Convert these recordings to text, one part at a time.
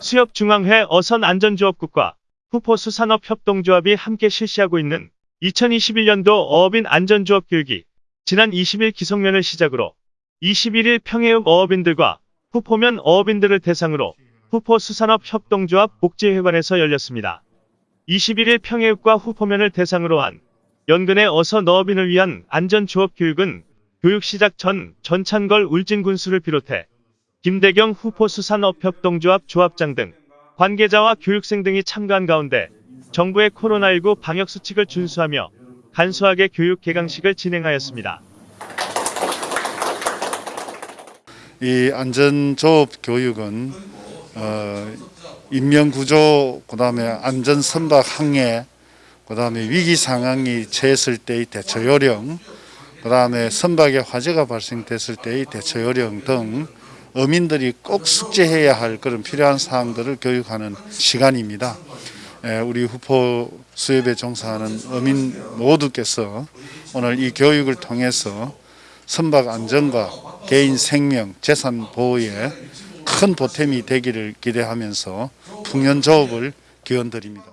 수협중앙회 어선 안전조업국과 후포수산업협동조합이 함께 실시하고 있는 2021년도 어업인 안전조업 교육이 지난 20일 기성면을 시작으로 21일 평해읍 어업인들과 후포면 어업인들을 대상으로 후포수산업협동조합 복지회관에서 열렸습니다. 21일 평해읍과 후포면을 대상으로 한 연근의 어서 너업인을 위한 안전조업 교육은 교육 시작 전 전찬걸 울진군수를 비롯해 김대경 후포 수산업협동조합 조합장 등 관계자와 교육생 등이 참가한 가운데 정부의 코로나19 방역수칙을 준수하며 간소하게 교육 개강식을 진행하였습니다. 이 안전조업 교육은 어, 인명구조, 그 다음에 안전선박 항해, 그 다음에 위기 상황이 처했을 때의 대처 요령, 그 다음에 선박에 화재가 발생됐을 때의 대처 요령 등 어민들이 꼭 숙지해야 할 그런 필요한 사항들을 교육하는 시간입니다. 에, 우리 후포 수협에 종사하는 어민 모두께서 오늘 이 교육을 통해서 선박 안전과 개인 생명, 재산 보호에 큰 보탬이 되기를 기대하면서 풍년 조업을 기원드립니다.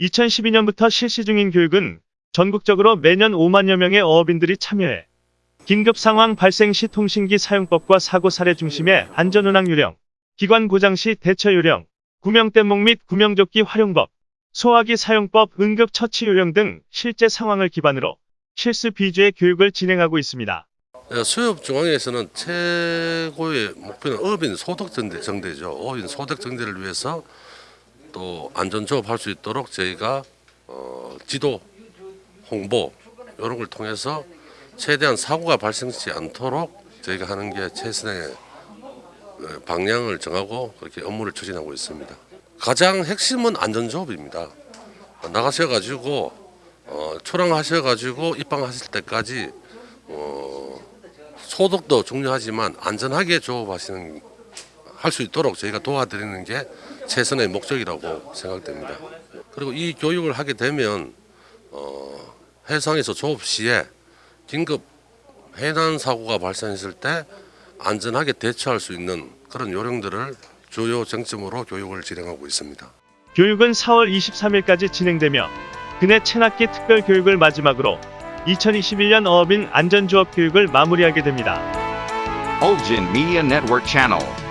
2012년부터 실시 중인 교육은 전국적으로 매년 5만여 명의 어업인들이 참여해 긴급 상황 발생 시 통신기 사용법과 사고 사례 중심의 안전운항 요령, 기관 고장 시 대처 요령, 구명대목 및 구명조끼 활용법, 소화기 사용법 응급 처치 요령 등 실제 상황을 기반으로 실습 비주의 교육을 진행하고 있습니다. 예, 수협 중앙에서는 최고의 목표는 어민 소득 정대, 정대죠. 어민 소득 정대를 위해서 또 안전 조업할 수 있도록 저희가 어, 지도, 홍보 이런 걸 통해서 최대한 사고가 발생하지 않도록 저희가 하는 게 최선의 어, 방향을 정하고 그렇게 업무를 추진하고 있습니다. 가장 핵심은 안전 조업입니다. 나가셔가지고 어, 초랑하셔가지고 입방하실 때까지 어, 소득도 중요하지만 안전하게 조업하시는 할 수 있도록 저희가 도와드리는 게 최선의 목적이라고 생각됩니다. 그리고 이 교육을 하게 되면 어, 해상에서 조업 시에 긴급 해난 사고가 발생했을 때 안전하게 대처할 수 있는 그런 요령들을 주요 쟁점으로 교육을 진행하고 있습니다. 교육은 4월 23일까지 진행되며 그해 체납기 특별 교육을 마지막으로 2021년 어업인 안전조업 교육을 마무리하게 됩니다. Olgin Media Network Channel.